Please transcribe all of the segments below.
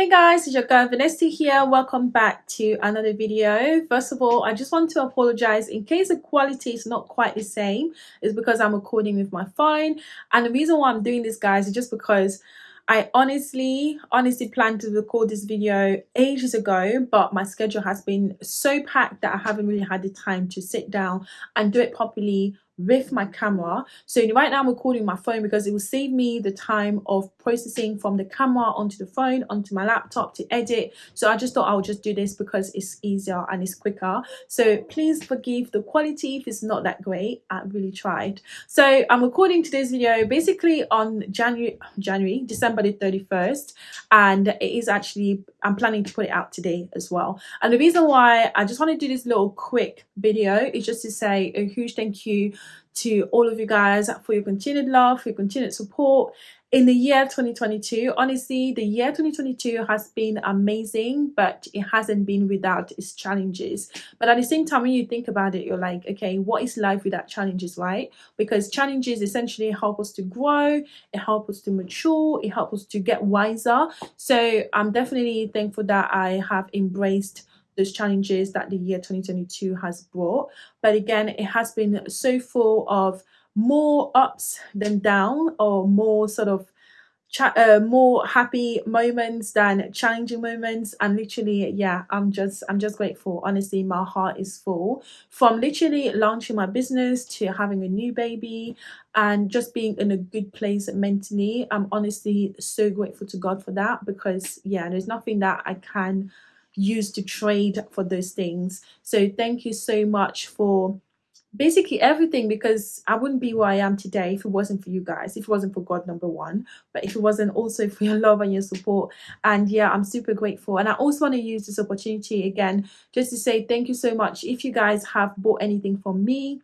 Hey guys, it's your girl Vanessa here. Welcome back to another video. First of all, I just want to apologize in case the quality is not quite the same. It's because I'm recording with my phone. And the reason why I'm doing this, guys, is just because I honestly, honestly planned to record this video ages ago, but my schedule has been so packed that I haven't really had the time to sit down and do it properly with my camera. So right now i'm recording my phone because it will save me the time of processing from the camera onto the phone onto my laptop to edit. So i just thought i'll just do this because it's easier and it's quicker. So please forgive the quality if it's not that great. I really tried. So i'm recording today's video basically on january january december the 31st and it is actually i'm planning to put it out today as well. And the reason why i just want to do this little quick video is just to say a huge thank you to all of you guys for your continued love, for your continued support in the year 2022. Honestly, the year 2022 has been amazing, but it hasn't been without its challenges. But at the same time, when you think about it, you're like, okay, what is life without challenges, right? Because challenges essentially help us to grow, it helps us to mature, it helps us to get wiser. So I'm definitely thankful that I have embraced those challenges that the year 2022 has brought. But again, it has been so full of more ups than down or more sort of uh, more happy moments than challenging moments. And literally yeah i'm just i'm just grateful. Honestly my heart is full from literally launching my business to having a new baby and just being in a good place mentally. I'm honestly so grateful to god for that because yeah there's nothing that i can use to trade for those things. So thank you so much for basically everything because I wouldn't be where I am today if it wasn't for you guys, if it wasn't for God, number one, but if it wasn't also for your love and your support. And yeah, I'm super grateful. And I also want to use this opportunity again just to say thank you so much. If you guys have bought anything from me,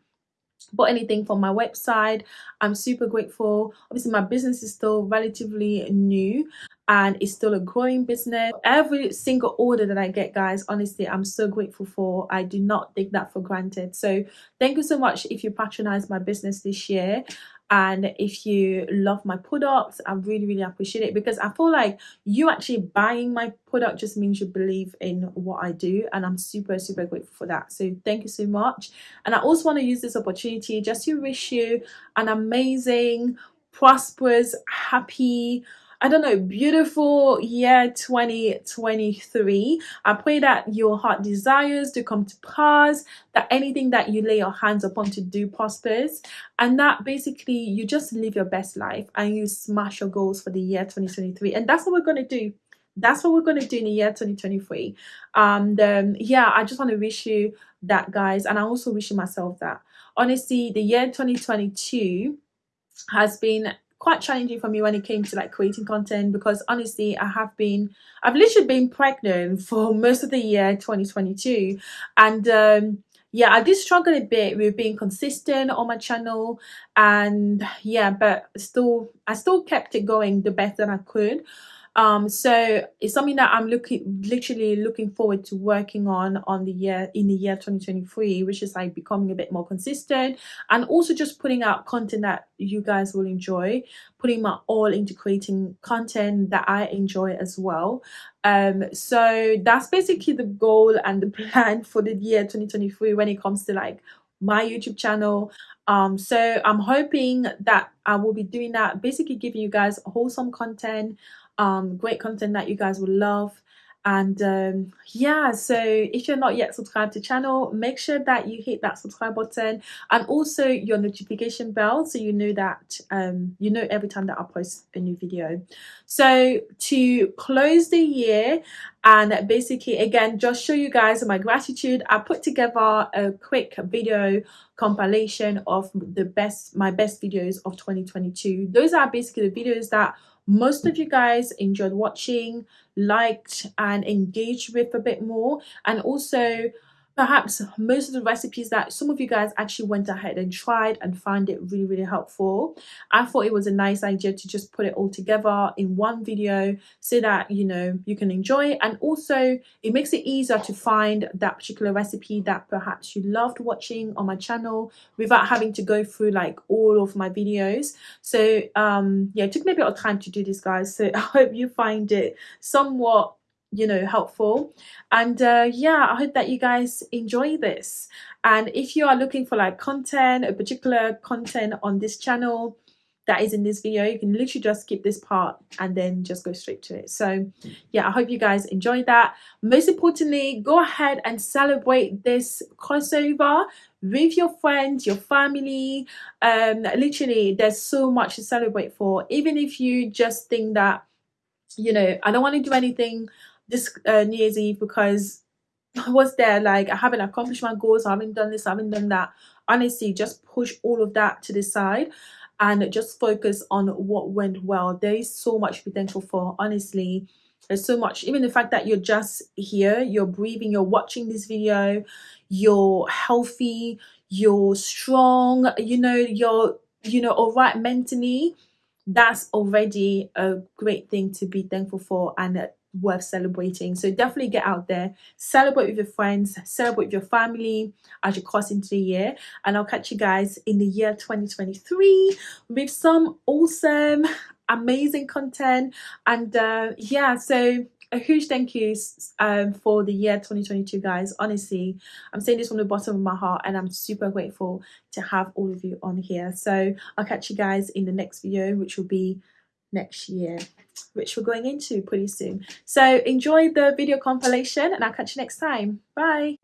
bought anything from my website. I'm super grateful. Obviously my business is still relatively new and it's still a growing business. Every single order that i get guys honestly i'm so grateful for. I do not take that for granted. So thank you so much if you patronize my business this year and if you love my products i really really appreciate it because i feel like you actually buying my product just means you believe in what i do and i'm super super grateful for that. So thank you so much. And i also want to use this opportunity just to wish you an amazing prosperous happy I don't know, beautiful year 2023. I pray that your heart desires to come to pass, that anything that you lay your hands upon to do prospers, and that basically you just live your best life and you smash your goals for the year 2023. And that's what we're going to do that's what we're going to do in the year 2023 and um yeah i just want to wish you that guys and i also wish myself that honestly the year 2022 has been quite challenging for me when it came to like creating content because honestly I have been I've literally been pregnant for most of the year 2022 and um yeah I did struggle a bit with being consistent on my channel. And yeah but still I still kept it going the best that I could um so it's something that i'm looking literally looking forward to working on on the year in the year 2023 which is like becoming a bit more consistent and also just putting out content that you guys will enjoy putting my all into creating content that i enjoy as well. Um so that's basically the goal and the plan for the year 2023 when it comes to like my youtube channel. Um so i'm hoping that i will be doing that basically giving you guys wholesome content um, great content that you guys will love. And um, yeah so if you're not yet subscribed to channel make sure that you hit that subscribe button and also your notification bell so you know that um, you know every time that I post a new video. So to close the year and basically again just show you guys my gratitude I put together a quick video compilation of the best my best videos of 2022 those are basically the videos that most of you guys enjoyed watching liked and engaged with a bit more. And also perhaps most of the recipes that some of you guys actually went ahead and tried and found it really really helpful. I thought it was a nice idea to just put it all together in one video so that you know you can enjoy it. And also it makes it easier to find that particular recipe that perhaps you loved watching on my channel without having to go through like all of my videos. So um yeah it took me a bit of time to do this guys. So i hope you find it somewhat you know helpful. And uh yeah i hope that you guys enjoy this. And if you are looking for like content a particular content on this channel that is in this video you can literally just skip this part and then just go straight to it. So yeah i hope you guys enjoyed that. Most importantly go ahead and celebrate this crossover with your friends your family. Um literally there's so much to celebrate for. Even if you just think that you know i don't want to do anything this uh, New Year's Eve because I was there like I haven't accomplished my goals, I haven't done this, I haven't done that. Honestly, just push all of that to the side and just focus on what went well. There is so much potential for honestly. There's so much, even the fact that you're just here, you're breathing, you're watching this video, you're healthy, you're strong, you know, you're, you know, all right mentally. That's already a great thing to be thankful for and worth celebrating. So definitely get out there, celebrate with your friends, celebrate with your family as you cross into the year. And I'll catch you guys in the year 2023 with some awesome, amazing content. And uh, yeah, so a huge thank you um, for the year 2022 guys honestly i'm saying this from the bottom of my heart and i'm super grateful to have all of you on here so i'll catch you guys in the next video which will be next year which we're going into pretty soon. So enjoy the video compilation and i'll catch you next time. Bye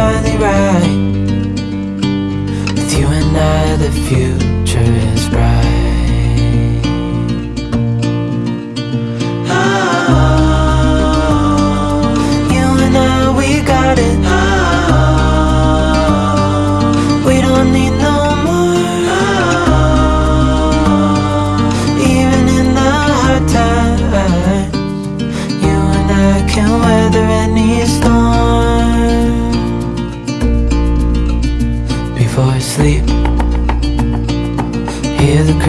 finally right. With you and I the future is bright. Oh, You and I we got it. Oh, We don't need no more. Oh, Even in the hard times You and I can weather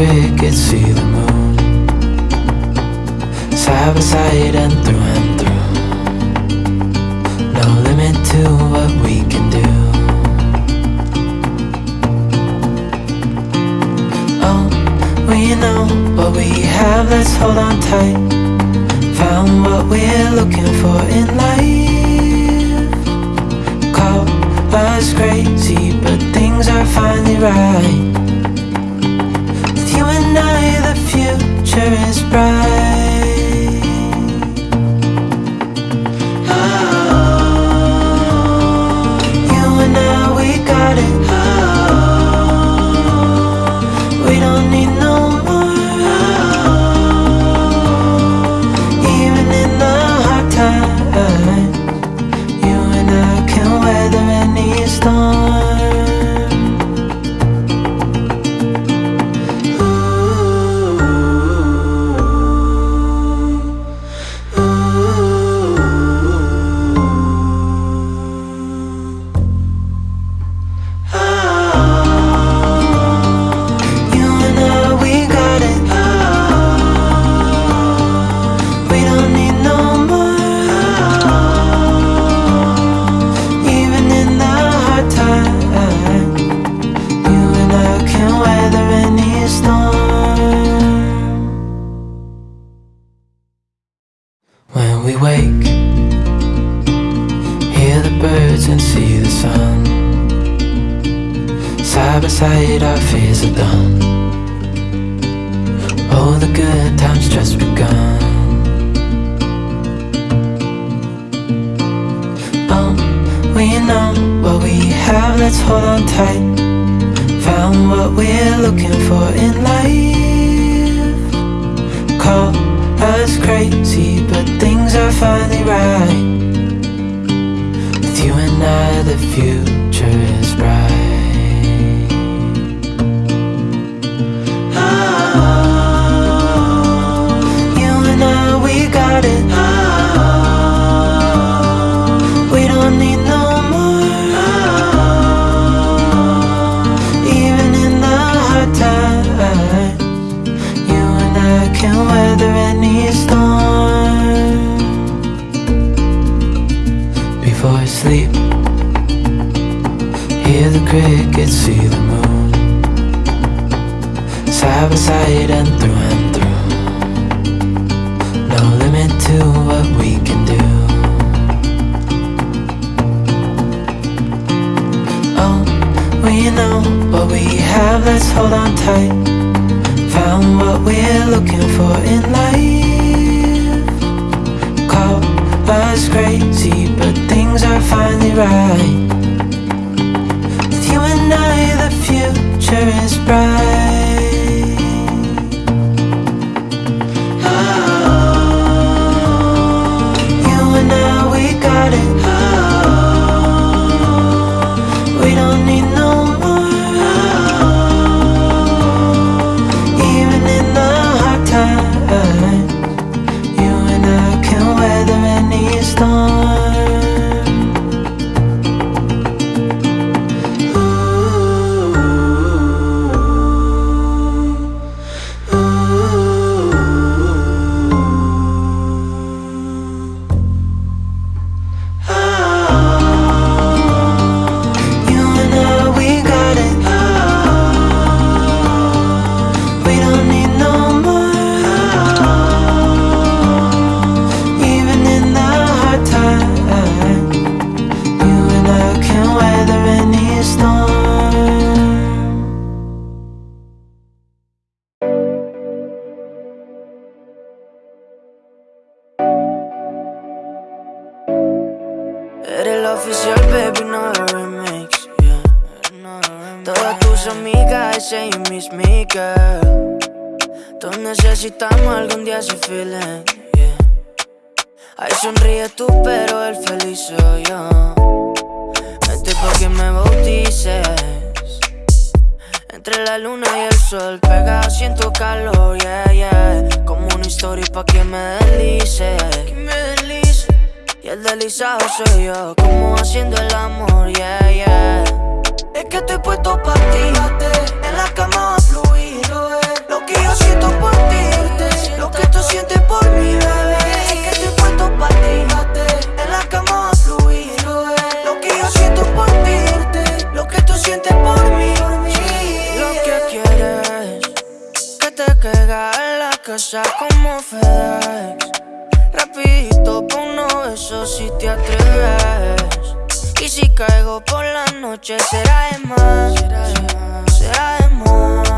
crickets see the moon. Side by side and through and through. No limit to what we can do. Oh, we know what we have, let's hold on tight. Found what we're looking for in life. Call us crazy, but things are finally right. future is bright. Necesitamos algún día ese feeling, yeah. Ay, sonríe tú, pero el feliz soy yo. Este pa' que me bautices. Entre la luna y el sol, pegado siento calor, yeah, yeah. Como una historia pa' que me deslice. Me Y el deslizado soy yo, como haciendo el amor, yeah, yeah. Es que estoy puesto pa' ti. En la cama a fluir Lo que yo siento por ti Tú sientes por mí, bebé. Es que estoy puesto pa' ti En la cama a fluir. Lo que yo siento por ti Lo que tú sientes por mí. Lo que quieres Que te caiga en la casa como FedEx Rapidito por uno besos si te atreves. Y si caigo por la noche será de más, será de más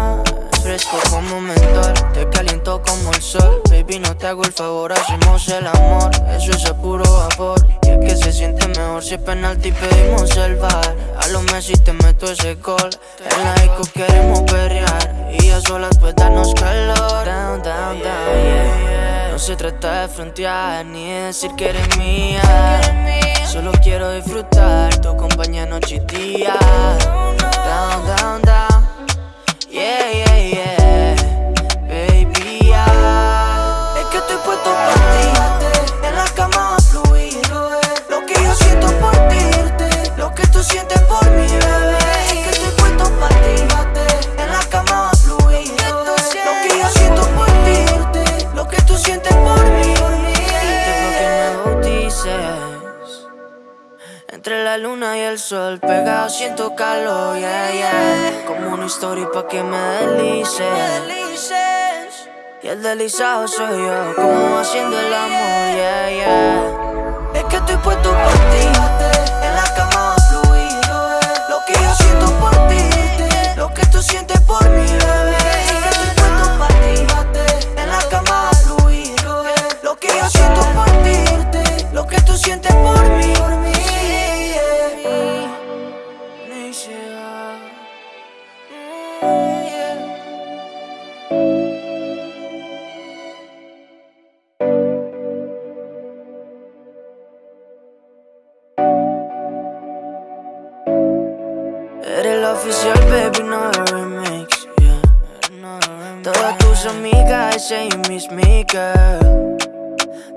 Fresco como mentor, te caliento como el sol. Baby, no te hago el favor, hacemos el amor. Eso es a puro vapor. Y es que se siente mejor si es penalti pedimos el bar. A lo Messi te meto ese gol. En la disco queremos perrear. Y a solas pues darnos calor. Down, down, down, yeah. No se trata de frontear ni de decir que eres mía. Solo quiero disfrutar. Tu compañía noche y día. Down, down, down Yeah, yeah, yeah. Baby, yeah. Es que estoy puesto por ti. En la cama a fluir Lo que yo siento por ti. Lo que tú sientes por mí, bebé. Es que estoy puesto por ti. En la cama a fluir Lo que yo siento por ti. Lo que tú sientes por mí Desde que me bautices entre la luna y el sol, pegado siento calor, yeah, yeah una historia pa' que me deslices Y el deslizado soy yo, como haciendo el amor, yeah, yeah. Es que estoy puesto por ti, en la cama a fluir Lo que yo siento por ti, lo que tú sientes por mí, bebé. Es que estoy puesto por ti, en la cama fluir Lo que yo siento por ti, lo que tú sientes por mí y mis girl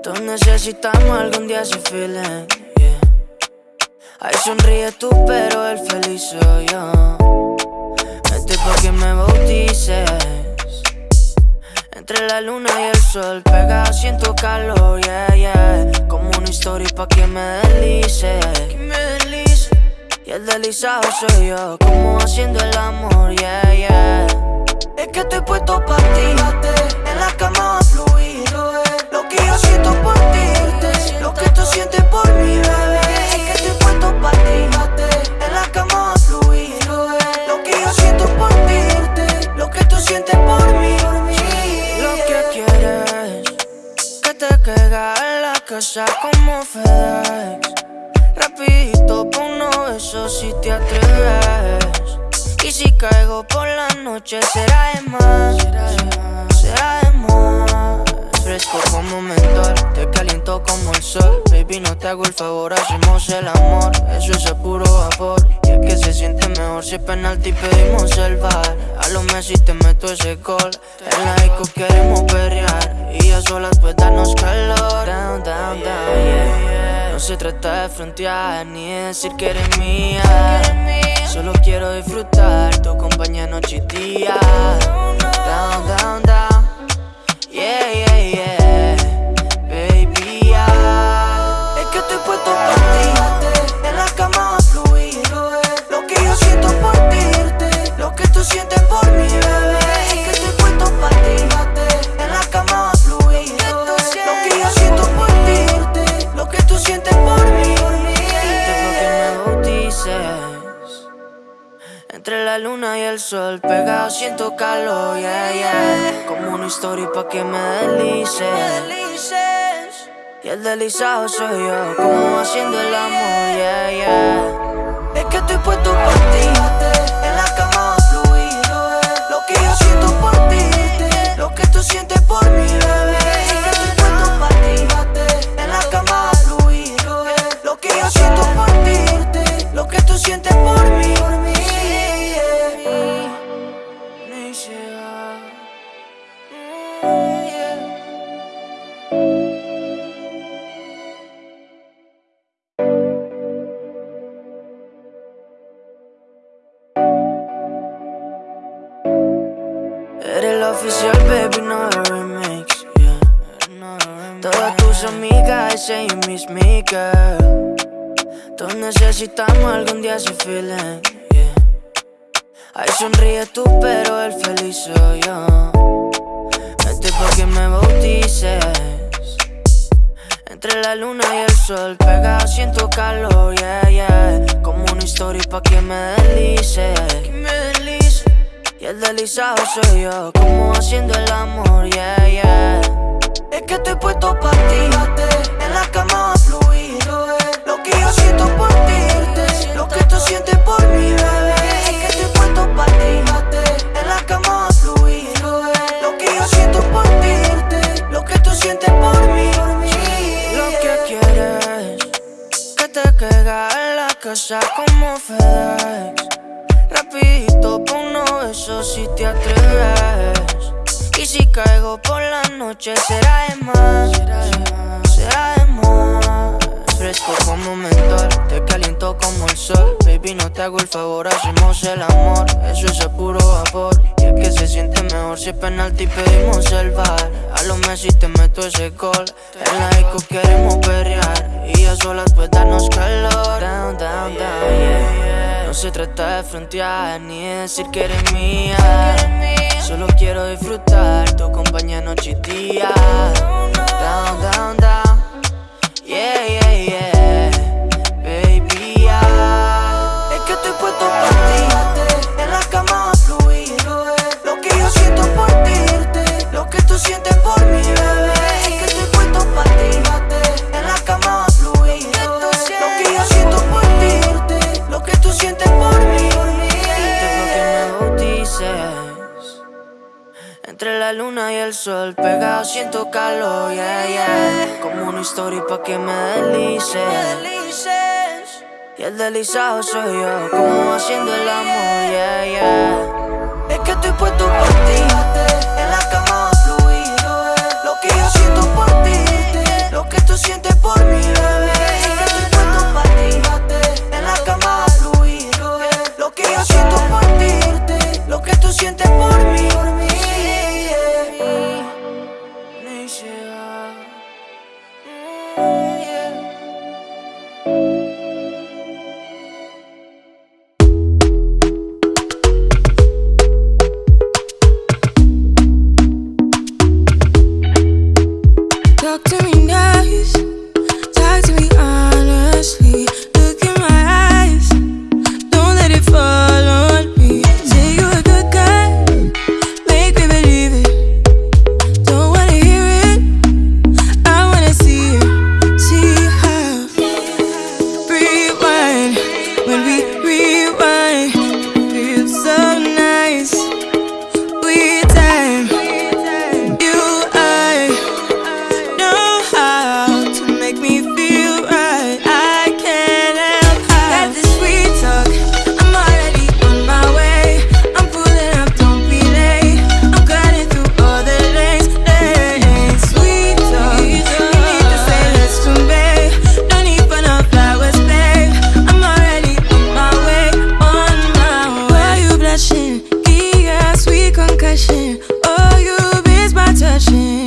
Todos necesitamos algún día ese feeling, yeah. Ay, sonríe tú, pero el feliz soy yo. Este pa' que me bautices. Entre la luna y el sol, pegado siento calor, yeah, yeah. Como una historia pa' que me deslice. Y el deslizado soy yo, como haciendo el amor, yeah, yeah. Es que estoy puesto pa' ti, en la cama a fluir Lo que yo siento por ti, lo que tú sientes por mí, bebé Es que estoy puesto pa' ti, en la cama a fluir Lo que yo siento por ti, lo que tú sientes por mí Lo que quieres, que te caiga en la casa como FedEx. Rapidito por uno eso si te atreves. Y si caigo por la noche será de más. Será de más Fresco como mentor, te caliento como el sol. Baby no te hago el favor, hacemos el amor. Eso es a puro vapor. Y es que se siente mejor si es penalti pedimos el bar. A lo Messi te meto ese gol. En la disco queremos perrear. Y a solas pues darnos calor. Down, down, down, yeah. No se trata de frontear ni de decir que eres mía. Solo quiero disfrutar tu compañía noche y día. Down, down, down Yeah, yeah, yeah. Baby, Es que estoy puesto por ti. En la cama a fluir. Lo que yo siento por ti Lo que tú sientes por sol, pegado siento calor, yeah, yeah. Como una historia pa' que me deslice. Y el deslizado soy yo, como haciendo el amor, yeah, yeah. Es que estoy puesto por ti, en la cama a fluir. Eh. Lo que yo siento por ti, lo que tú sientes por mí, bebé. Es que estoy puesto para ti, en la cama a fluir. Eh. Lo que yo siento por ti, lo que tú sientes por mí. Oficial, baby, no remix. Yeah. Todas tus amigas dicen miss me, girl. Todos necesitamos algún día ese feeling. Yeah. Ay, sonríe tú, pero el feliz soy yo. Este pa' que me bautices. Entre la luna y el sol, pegado siento calor, yeah, yeah. Como una historia pa' que me deslice. El deslizado soy yo, como haciendo el amor, yeah, yeah. Es que estoy puesto pa' ti, en la cama a fluir. Lo que yo siento por ti, lo que tú sientes por mí, bebé. Es que estoy puesto pa' ti, en la cama a fluir. Lo que yo siento por ti, lo que tú sientes por mí. Lo que quieres, que te quedas en la casa como FedEx. Rapidito uno eso si te atreves. Y si caigo por la noche será de más, será de más. Fresco como mentor, te caliento como el sol. Baby, no te hago el favor, hacemos el amor. Eso es a puro vapor. Y el que se siente mejor si es penalti pedimos el bar. A los Messi te meto ese gol. En la disco queremos perrear. Y a solas pues darnos calor. Down, down, down, yeah. No se trata de frontear ni de decir que eres mía. Solo quiero disfrutar tu compañía noche y día. Down, down, down. Yeah, yeah, yeah. Baby, yeah. Es que estoy puesto por ti. En la cama a fluir. Lo que yo siento por ti. Lo que tú sientes por mí, sol, pegado siento calor, yeah, yeah. Como una historia pa' que me deslice. Y el deslizado soy yo, como haciendo el amor, yeah, yeah. Es que estoy puesto por ti, en la cama fluir. Lo que yo siento por ti, lo que tú sientes por mí, bebé. Estoy puesto para ti, en la cama fluir. Lo que yo siento por ti, lo que tú sientes por mí. passion, give sweet concussion. Oh, you miss my touching.